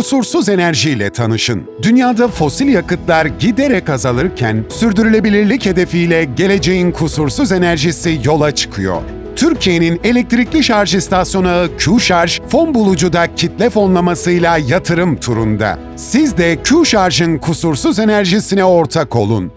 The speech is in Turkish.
Kusursuz enerjiyle tanışın. Dünyada fosil yakıtlar giderek azalırken sürdürülebilirlik hedefiyle geleceğin kusursuz enerjisi yola çıkıyor. Türkiye'nin elektrikli şarj istasyonu ağı Q-Şarj, fon bulucuda kitle fonlamasıyla yatırım turunda. Siz de Q-Şarj'ın kusursuz enerjisine ortak olun.